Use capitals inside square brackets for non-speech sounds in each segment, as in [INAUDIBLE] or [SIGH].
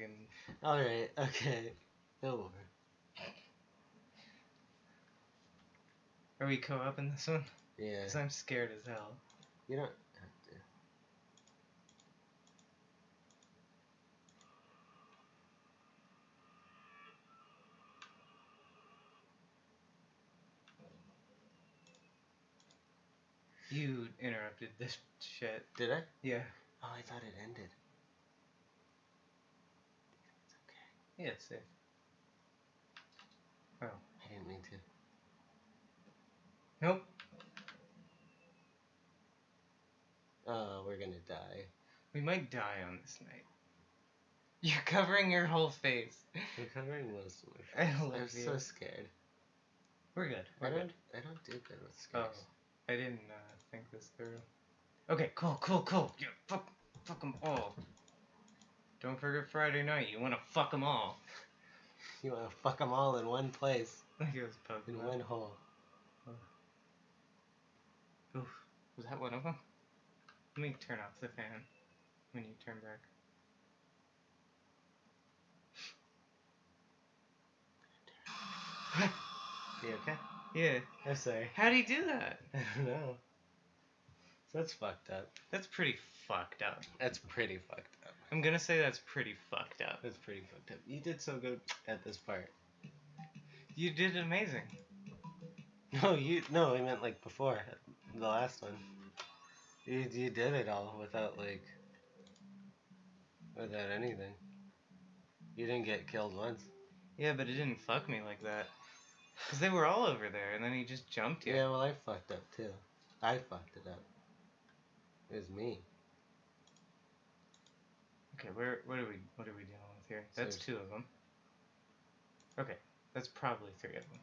fucking. Alright, [LAUGHS] okay. It'll work. Are we co-op in this one? Yeah. Cause I'm scared as hell. You don't have to. You interrupted this shit. Did I? Yeah. Oh, I thought it ended. It's okay. Yeah, it's safe. I didn't mean to. Nope. Oh, we're gonna die. We might die on this night. [LAUGHS] You're covering your whole face. I'm covering most of my I love I'm you. so scared. We're good. We're don't. good. I don't do good with scares. Oh. I didn't uh, think this through. Okay, cool, cool, cool. Yeah, fuck, fuck them all. Don't forget Friday night. You want to fuck them all. [LAUGHS] You wanna fuck them all in one place, Like it was in one hole. Oof. Was that one of them? Let me turn off the fan when you turn back. [SIGHS] [SIGHS] You okay? Yeah. I'm sorry. How do you do that? [LAUGHS] I don't know. That's fucked up. That's pretty fucked up. That's pretty fucked up. I'm gonna say that's pretty fucked up. That's pretty fucked up. You did so good at this part. You did amazing. No, you no, I meant like before the last one. You you did it all without like without anything. You didn't get killed once. Yeah, but it didn't fuck me like that. Cause they were all over there, and then he just jumped you. Yeah, well I fucked up too. I fucked it up. It was me. Okay, where what are we what are we dealing with here? That's So- two of them. Okay, that's probably three of them.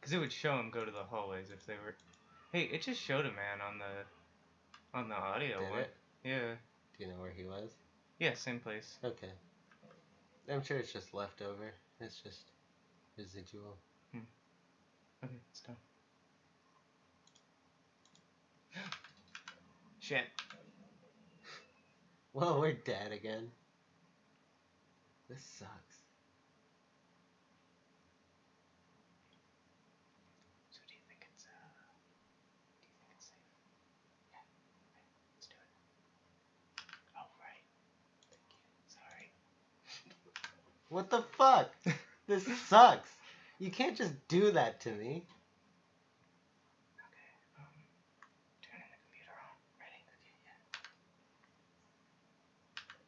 Cause it would show them go to the hallways if they were. Hey, it just showed a man on the on the audio Did one. it? Yeah, Do you know where he was? yeah, same place. Okay. I'm sure it's just leftover. It's just residual. Hmm. Okay, it's done. [GASPS] [GASPS] [GASPS] Shit. Well, we're dead again. This sucks. So do you think it's uh do you think it's safe? Yeah. Okay, let's do it. Oh right. Thank you. Sorry. What the fuck? [LAUGHS] this sucks. You can't just do that to me. Okay. Um turning the computer on. Ready? Okay, yeah.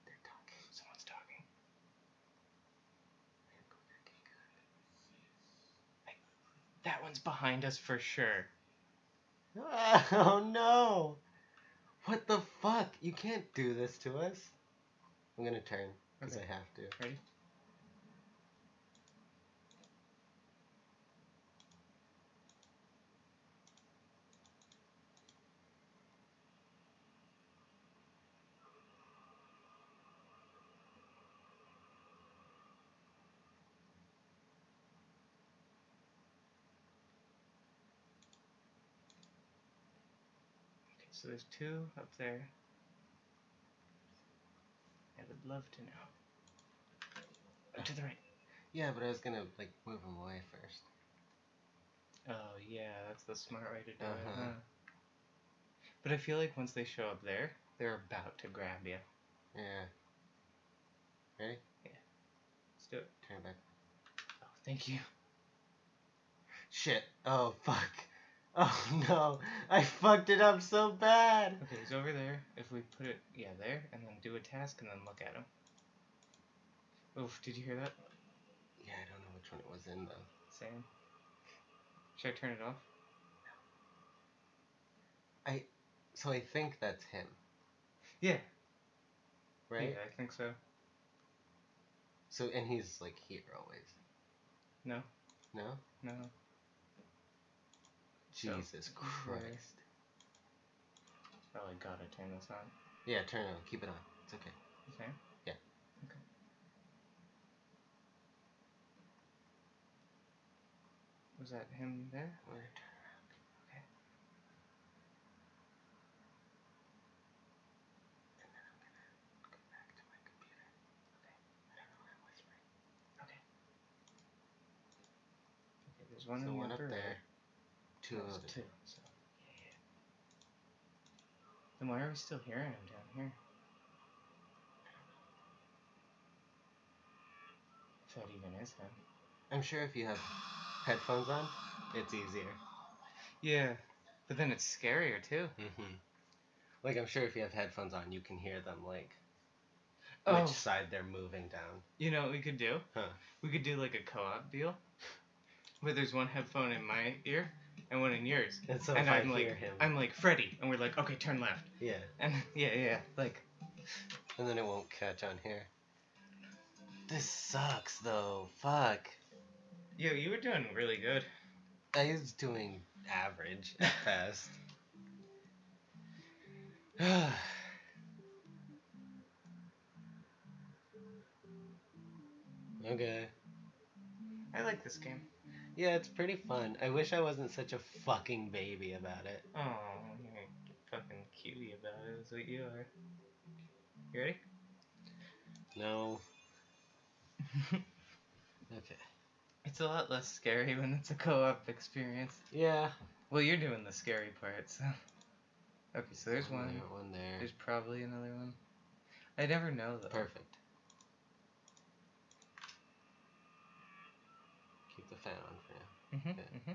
They're talking. Someone's talking. Hey, that one's behind us for sure. [LAUGHS] Oh no! What the fuck? You can't do this to us. I'm gonna turn because Okay. I have to. Ready? So there's two up there. I would love to know. To the right. Yeah, but I was gonna like move him away first. Oh yeah, that's the smart way to do it. Uh-huh. Huh? But I feel like once they show up there, they're about to grab you. Yeah. Ready? Yeah. Let's do it. Turn it back. Oh, thank you. Shit. Oh fuck. [LAUGHS] Oh no. I fucked it up so bad. Okay, he's over there. If we put it, yeah, there, and then do a task, and then look at him. Oof, did you hear that? Yeah, I don't know which one it was in though. Same. Should I turn it off? No. I, so I think that's him, Yeah. right? Yeah, I think so. So and he's like here always. No, No? no. Jesus Christ. Probably gotta turn this on. Yeah, turn it on. Keep it on. It's okay. Okay? Yeah. Okay. Was that him there? Wait. Okay. Okay. Okay. there's one, the one up there. there. Two of two. So. Then why are we still hearing him down here? If that even is him. I'm sure if you have headphones on, it's easier. Yeah, but then it's scarier too. Mm-hmm. Like I'm sure if you have headphones on, you can hear them like Oh. which side they're moving down. You know what we could do? Huh. We could do like a co-op deal, where there's one headphone in my ear and one in yours, And so and if I I'm like, hear him, I'm like Freddy, and we're like, okay, turn left, yeah, and yeah, [LAUGHS] yeah, yeah, like, and then it won't catch on here. This sucks though. Fuck. yo, you were doing really good. I was doing average at [LAUGHS] best. [SIGHS] okay. I like this game. Yeah, it's pretty fun. I wish I wasn't such a fucking baby about it. Oh, you're fucking cutie about it. Is what you are. You ready? No. [LAUGHS] Okay. it's a lot less scary when it's a co-op experience. Yeah. Well, you're doing the scary part, so. Okay, so there's one. there, one there. There's probably another one. I never know though. Perfect. Keep the fan on. Mm-hmm, Okay. mm-hmm.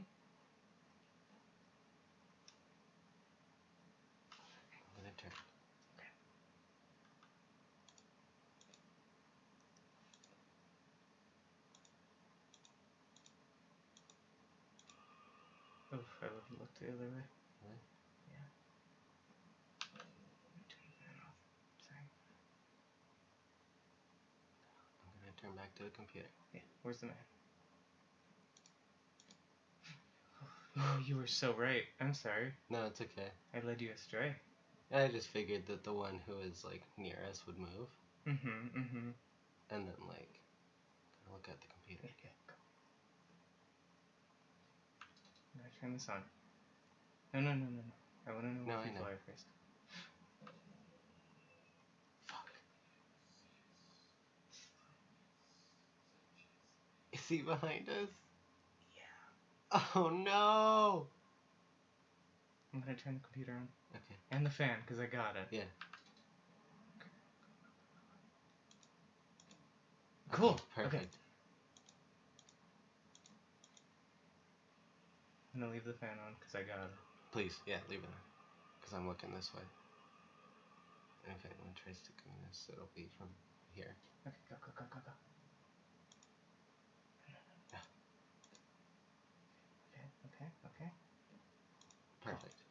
I'm gonna turn. Oof, I would have looked the other way. Really? Yeah. Let me turn the fan off. Sorry. I'm gonna turn back to the computer. Yeah, where's the man? Oh, you were so right. I'm sorry. No, it's okay. I led you astray. I just figured that the one who is like near us would move, Mm-hmm, mm-hmm. and then like look at the computer. Yeah, go. I'm turn this on. No, no, no, no, no. I wanna know No, what I people know. are first. Fuck. Is he behind us? [LAUGHS] Oh no! I'm gonna turn the computer on. Okay. And the fan, because I got it. Yeah. Cool. Okay, Okay. perfect. I'm gonna leave the fan on, because I got it. Please, yeah, leave it on. Because I'm looking this way. And if anyone tries to come this, it'll be from here. Okay, go, go, go, go, go. Yeah. Okay, okay, okay. Perfect.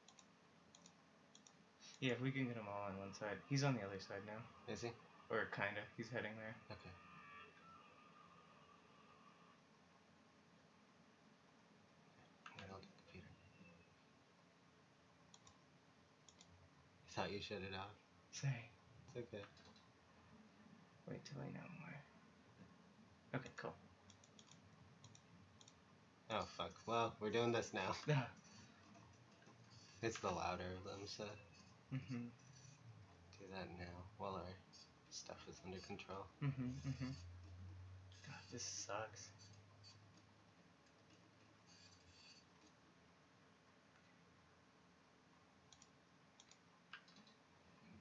Yeah, if we can get them all on one side. He's on the other side now. Is he? Or kinda. He's heading there. Okay. I'm gonna look the computer. Thought you shut it off. Say. It's okay. Wait till I know more. Okay, cool. Oh fuck. Well, we're doing this now. [LAUGHS] It's the louder of them, so mm-hmm. do that now while our stuff is under control. Mm-hmm. Mm-hmm. God, this sucks.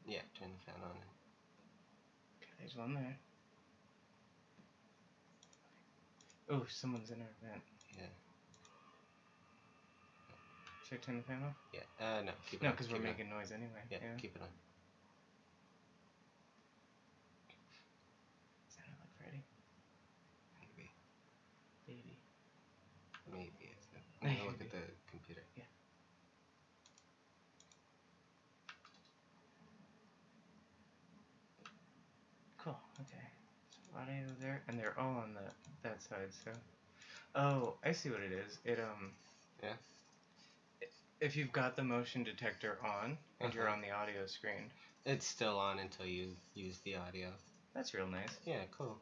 Yeah, turn the fan on. Okay, there's one there. Oh, someone's in our vent. Yeah. Should I turn the fan off? Yeah. Uh, no. Keep it No, because we're making noise anyway. Yeah, keep it on. Sounded like Freddy. Maybe. Baby. Maybe it's. I'm gonna look at the computer. Yeah. Cool. Okay. So audio there, and they're all on the that side. So. Oh, I see what it is. It um. Yeah? If you've got the motion detector on and you're Uh-huh. on the audio screen, It's still on until you use the audio. that's real nice. Yeah, cool.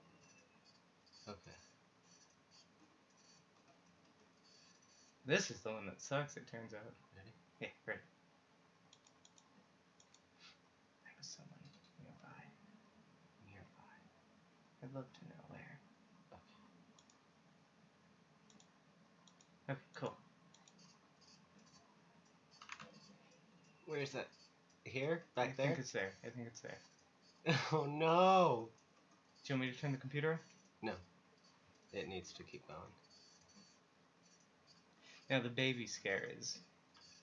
Okay. This is the one that sucks. It turns out. Ready? Yeah, ready. There was someone nearby. Nearby. I'd love to know where. Okay. Where's that? Here? I Back there? I think it's there. I think it's there. [LAUGHS] Oh no! Do you want me to turn the computer off? No. It needs to keep going. Now the baby scare is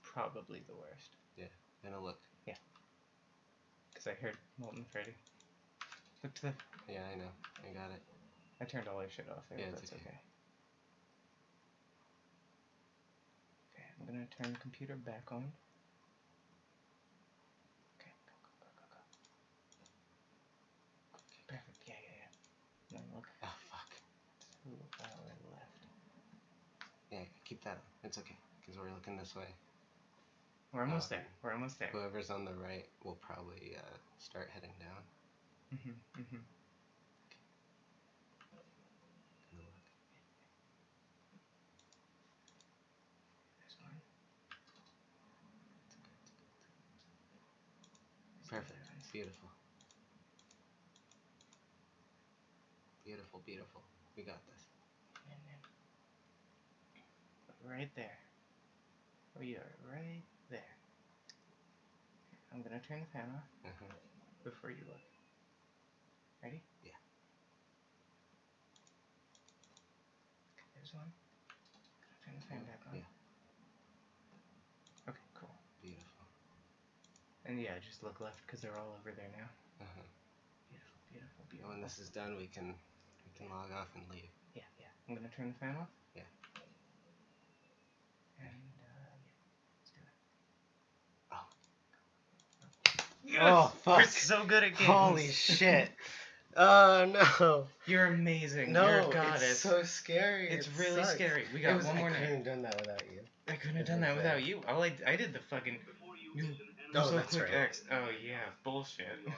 probably the worst Yeah. Gonna look. Yeah. Because I heard Molten Freddy. Look to the. Yeah, I know. I got it. I turned all our shit off. I Yeah, that's okay. okay. Okay, I'm gonna turn the computer back on. Okay, go, go, go, go, go. Okay, perfect. Yeah, yeah, yeah. Now look Oh fuck. to our left. Yeah, keep that. It's okay. Because we're looking this way. We're almost Um, there. We're almost there. Whoever's on the right will probably uh, start heading down. Mhm, mhm. Gonna look. There's one. There's the Perfect. Beautiful. Beautiful, beautiful. We got this. And right there. We are right there. I'm gonna turn the fan off Uh-huh. before you look. Ready? Yeah. Okay, there's one. Gonna turn the fan back on. Yeah. Okay, cool. Beautiful. And yeah, just look left because they're all over there now. Uh-huh. Beautiful, beautiful, And beautiful. when this is done, we can we can log off and leave. Yeah, yeah. I'm gonna turn the fan off. Yeah. And uh, yeah, let's do it. Oh. Yes! Oh, fuck. [LAUGHS] so good at games. Holy shit! Oh [LAUGHS] no! You're amazing. No, You're a goddess. it's so scary. It's It really sucks. scary. We got was- one I more couldn't have done that without you. I couldn't have done that without you. All I, I did the fucking. You, Oh, so that's right. X. Oh yeah, bullshit.